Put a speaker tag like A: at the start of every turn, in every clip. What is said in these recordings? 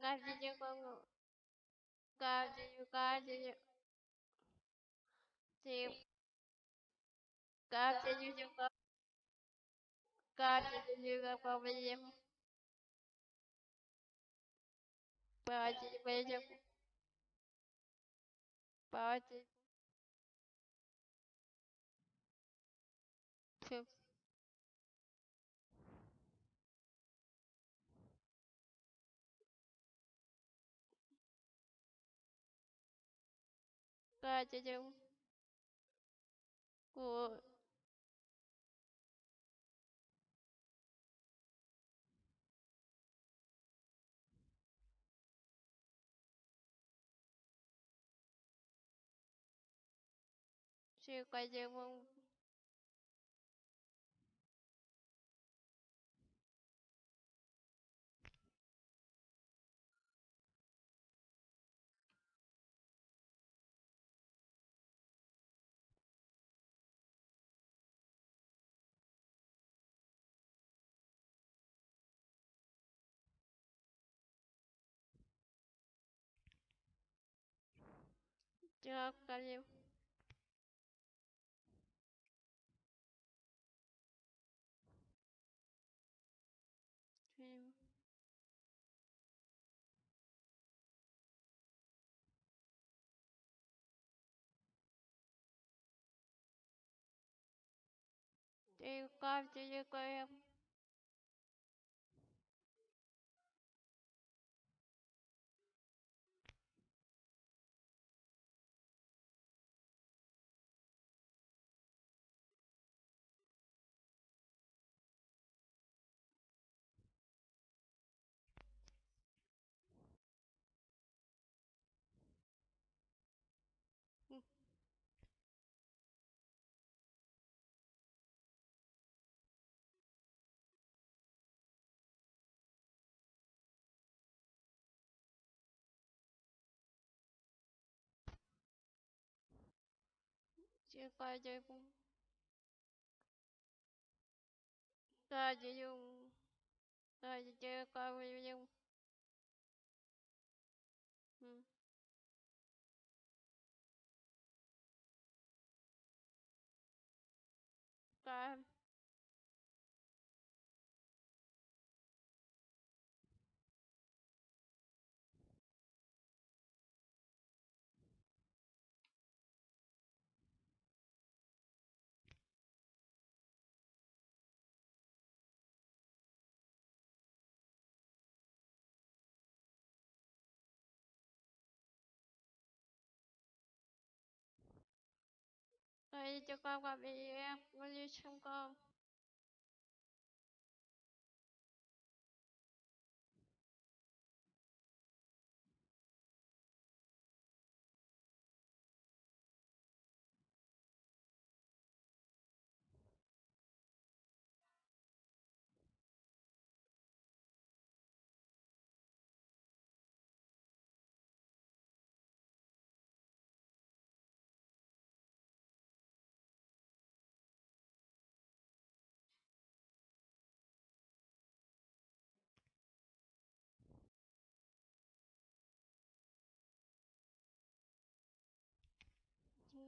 A: каждый конго каждый каждый тип каждый каждый проблем каждый пойдем каждый 个姐姐，我姐我。Thank you. रहे हो Tem um. 까지고 까지용 까지 까지용 응 까. Cho con qua bị em. Con như trong con.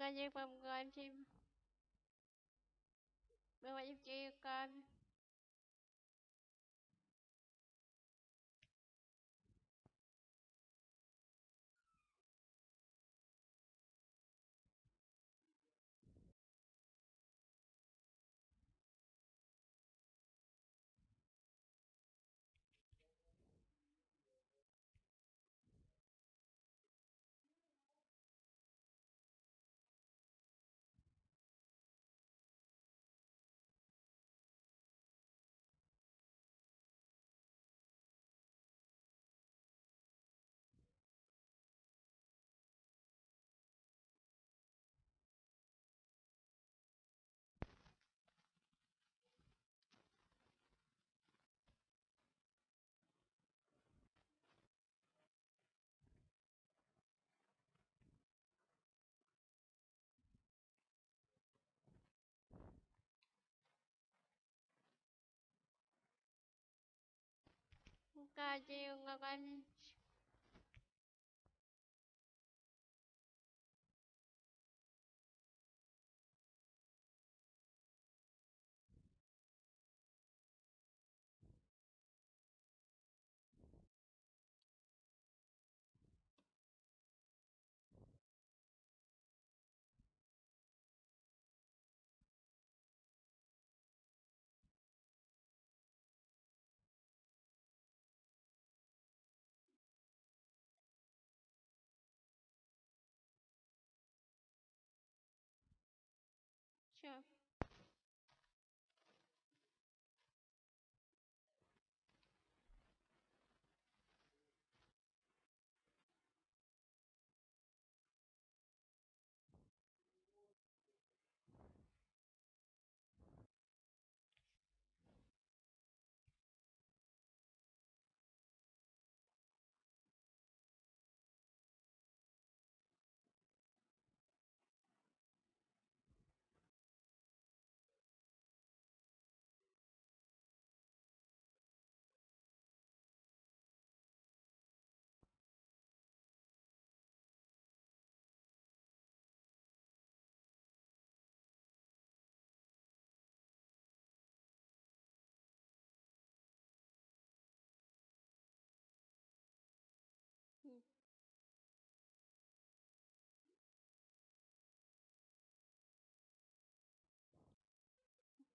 A: con giúp phòng con chim Bố mẹ giúp chị con 啊，金英，我关心。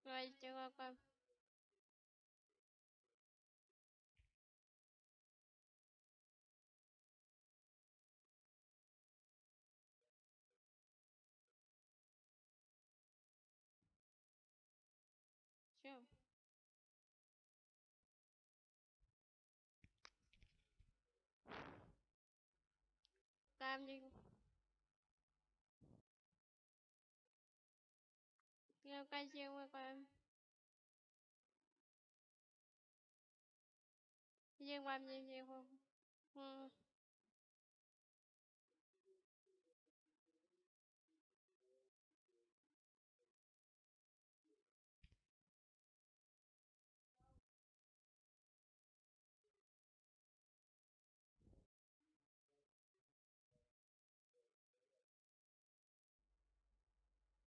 A: Anh rồi chưa qua 要感谢外观，谢谢外面结婚，嗯。